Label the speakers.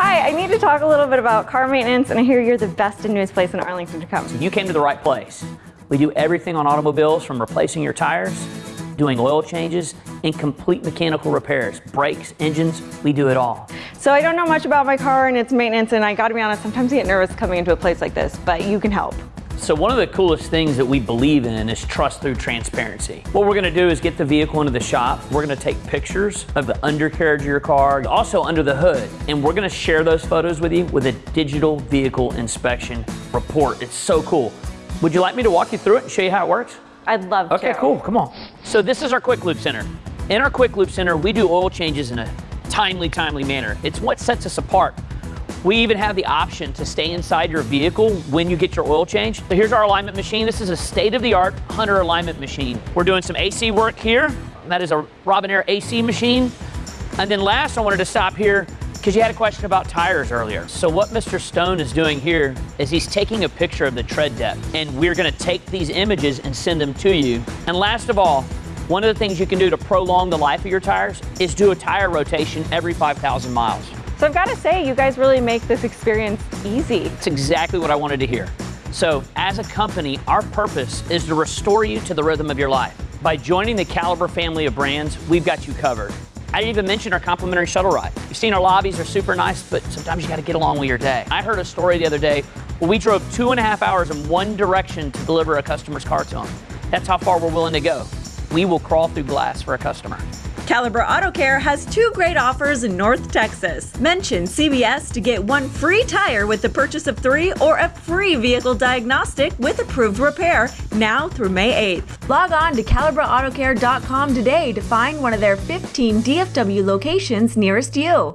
Speaker 1: Hi, I need to talk a little bit about car maintenance, and I hear you're the best and newest place in Arlington to come.
Speaker 2: So You came to the right place. We do everything on automobiles from replacing your tires, doing oil changes, and complete mechanical repairs, brakes, engines, we do it all.
Speaker 1: So I don't know much about my car and its maintenance, and I gotta be honest, sometimes I get nervous coming into a place like this, but you can help.
Speaker 2: So one of the coolest things that we believe in is trust through transparency. What we're gonna do is get the vehicle into the shop. We're gonna take pictures of the undercarriage of your car, also under the hood, and we're gonna share those photos with you with a digital vehicle inspection report. It's so cool. Would you like me to walk you through it and show you how it works?
Speaker 1: I'd love
Speaker 2: Okay,
Speaker 1: to.
Speaker 2: Okay, cool, come on. So this is our Quick Lube Center. In our Quick Lube Center, we do oil changes in a timely, timely manner. It's what sets us apart. We even have the option to stay inside your vehicle when you get your oil change. So here's our alignment machine. This is a state-of-the-art Hunter alignment machine. We're doing some AC work here. That is a Robinair AC machine. And then last, I wanted to stop here because you had a question about tires earlier. So what Mr. Stone is doing here is he's taking a picture of the tread depth, and we're gonna take these images and send them to you. And last of all, one of the things you can do to prolong the life of your tires is do a tire rotation every 5,000 miles.
Speaker 1: So I've gotta say, you guys really make this experience easy.
Speaker 2: It's exactly what I wanted to hear. So, as a company, our purpose is to restore you to the rhythm of your life. By joining the Caliber family of brands, we've got you covered. I didn't even mention our complimentary shuttle ride. You've seen our lobbies are super nice, but sometimes you gotta get along with your day. I heard a story the other day where we drove two and a half hours in one direction to deliver a customer's car to them. That's how far we're willing to go. We will crawl through glass for a customer.
Speaker 3: Caliber Auto Care has two great offers in North Texas. Mention CBS to get one free tire with the purchase of three or a free vehicle diagnostic with approved repair now through May 8th. Log on to CaliberAutoCare.com today to find one of their 15 DFW locations nearest you.